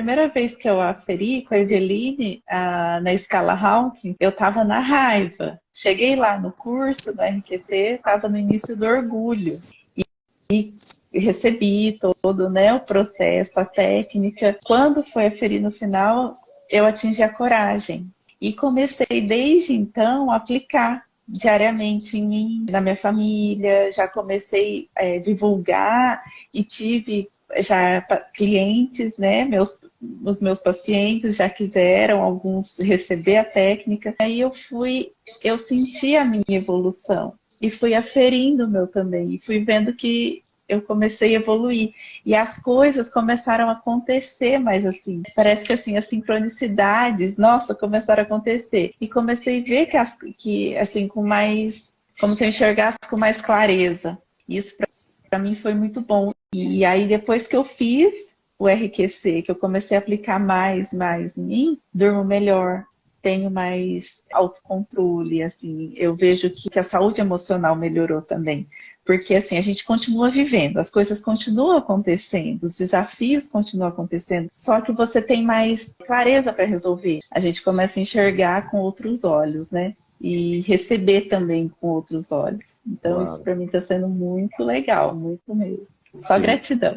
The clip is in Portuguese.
primeira vez que eu aferi com a Eveline a, na escala Hawkins, eu estava na raiva. Cheguei lá no curso da RQT, estava no início do orgulho. E, e recebi todo né, o processo, a técnica. Quando foi aferir no final, eu atingi a coragem. E comecei desde então a aplicar diariamente em mim, na minha família, já comecei a é, divulgar e tive já clientes, né, meus, os meus pacientes já quiseram, alguns receber a técnica. Aí eu fui, eu senti a minha evolução e fui aferindo o meu também, e fui vendo que eu comecei a evoluir. E as coisas começaram a acontecer mais assim. Parece que assim, as sincronicidades, nossa, começaram a acontecer. E comecei a ver que, as, que assim, com mais, como se eu enxergasse com mais clareza. Isso para mim foi muito bom. E aí depois que eu fiz o RQC, que eu comecei a aplicar mais, mais em mim, durmo melhor, tenho mais autocontrole, assim, eu vejo que a saúde emocional melhorou também. Porque, assim, a gente continua vivendo, as coisas continuam acontecendo, os desafios continuam acontecendo, só que você tem mais clareza para resolver. A gente começa a enxergar com outros olhos, né? E receber também com outros olhos. Então, claro. isso para mim está sendo muito legal, muito mesmo. Só gratidão.